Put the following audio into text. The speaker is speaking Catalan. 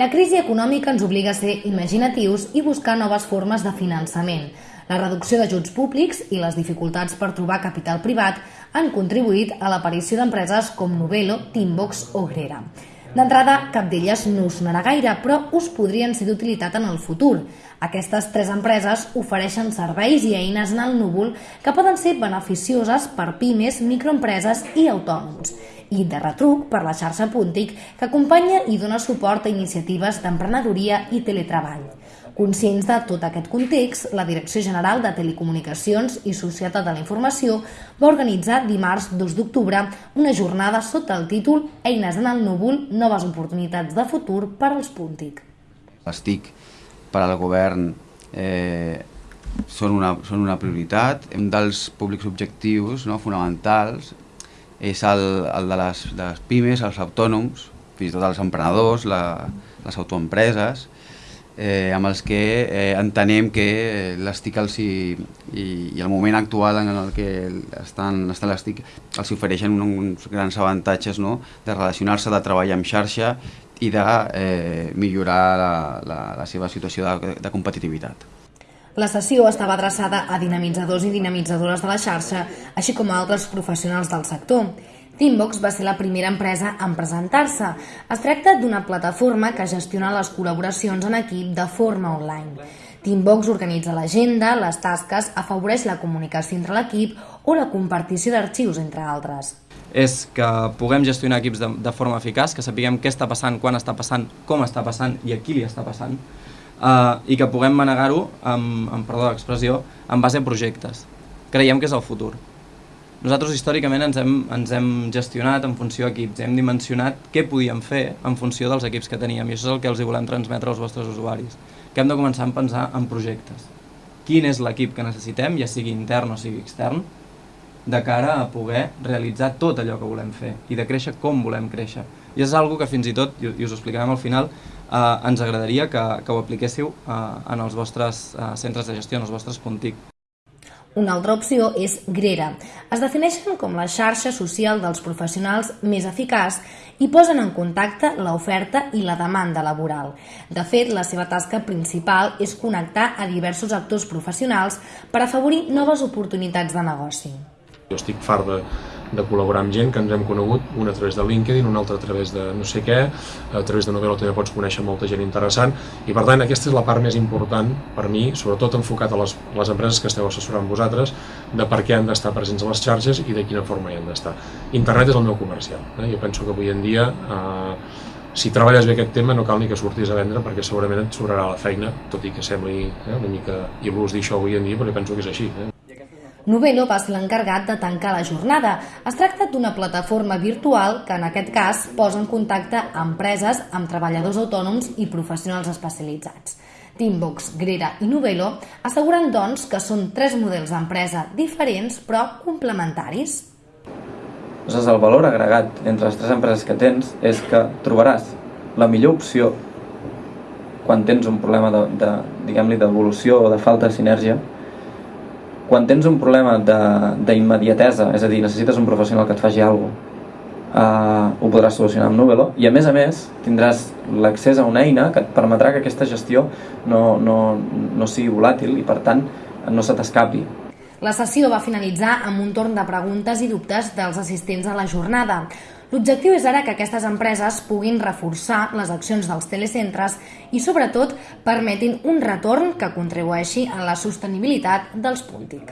La crisi econòmica ens obliga a ser imaginatius i buscar noves formes de finançament. La reducció d'ajuts públics i les dificultats per trobar capital privat han contribuït a l'aparició d'empreses com Novelo, Teambox o Grera. D'entrada, cap d'elles no us sonarà gaire, però us podrien ser d'utilitat en el futur. Aquestes tres empreses ofereixen serveis i eines en el núvol que poden ser beneficioses per pimes, microempreses i autònoms i de retruc per la xarxa Puntic, que acompanya i dona suport a iniciatives d'emprenedoria i teletreball. Conscients de tot aquest context, la Direcció General de Telecomunicacions i Societat de la Informació va organitzar dimarts 2 d'octubre una jornada sota el títol Eines en el núvol, noves oportunitats de futur per als Puntic. Les TIC per al govern eh, són, una, són una prioritat. Un dels públics objectius no, fonamentals és el, el de, les, de les pimes, els autònoms, fins i tot els emprenedors, la, les autoempreses, eh, amb els que eh, entenem que les TIC els hi, i, i el moment actual en el que estan, estan les TIC els ofereixen uns grans avantatges no? de relacionar-se, de treballar en xarxa i de eh, millorar la, la, la seva situació de, de competitivitat. La sessió estava adreçada a dinamitzadors i dinamitzadores de la xarxa, així com a altres professionals del sector. Teambox va ser la primera empresa en presentar-se. Es tracta d'una plataforma que gestiona les col·laboracions en equip de forma online. Teambox organitza l'agenda, les tasques, afavoreix la comunicació entre l'equip o la compartició d'arxius, entre altres. És que puguem gestionar equips de, de forma eficaç, que sapiguem què està passant, quan està passant, com està passant i a qui li està passant, eh, i que puguem manegar-ho, amb, amb perdó l'expressió, en base a projectes. Creiem que és el futur. Nosaltres històricament ens hem, ens hem gestionat en funció d'equips, hem dimensionat què podíem fer en funció dels equips que teníem i això és el que els hi volem transmetre als vostres usuaris, que hem de començar a pensar en projectes. Quin és l'equip que necessitem, ja sigui intern o sigui extern, de cara a poder realitzar tot allò que volem fer i de créixer com volem créixer. I és algo que fins i tot, i us ho explicarem al final, eh, ens agradaria que, que ho apliquéssiu eh, en els vostres eh, centres de gestió, en els vostres puntic. Una altra opció és Grera. Es defineixen com la xarxa social dels professionals més eficaç i posen en contacte l'oferta i la demanda laboral. De fet, la seva tasca principal és connectar a diversos actors professionals per afavorir noves oportunitats de negoci. Jo estic fart de, de col·laborar amb gent que ens hem conegut, un a través de LinkedIn, un altre a través de no sé què, a través de Novelo també pots conèixer molta gent interessant, i per tant aquesta és la part més important per mi, sobretot enfocat a les, les empreses que esteu assessorant vosaltres, de per què han d'estar presents a les xarxes i de quina forma hi han d'estar. Internet és el meu comercial, eh? jo penso que avui en dia eh, si treballes bé aquest tema no cal ni que surtis a vendre perquè segurament et sobrarà la feina, tot i que sembli eh, una mica il·lus dir això avui en dia, però penso que és així. Eh? Novelo va ser l'encarregat de tancar la jornada. Es tracta d'una plataforma virtual que en aquest cas posa en contacte empreses amb treballadors autònoms i professionals especialitzats. Teambox, Grera i Novelo asseguren, doncs, que són tres models d'empresa diferents però complementaris. Doncs el valor agregat entre les tres empreses que tens és que trobaràs la millor opció quan tens un problema de, de diguem-li d'evolució o de falta de sinergia quan tens un problema d'immediatesa, és a dir, necessites un professional que et faci alguna cosa, uh, ho podràs solucionar amb Nubelo i a més a més tindràs l'accés a una eina que et permetrà que aquesta gestió no, no, no sigui volàtil i per tant no se t'escapi. La sessió va finalitzar amb un torn de preguntes i dubtes dels assistents a la jornada. L'objectiu és ara que aquestes empreses puguin reforçar les accions dels telecentres i, sobretot, permetin un retorn que contribueixi a la sostenibilitat dels Puntic.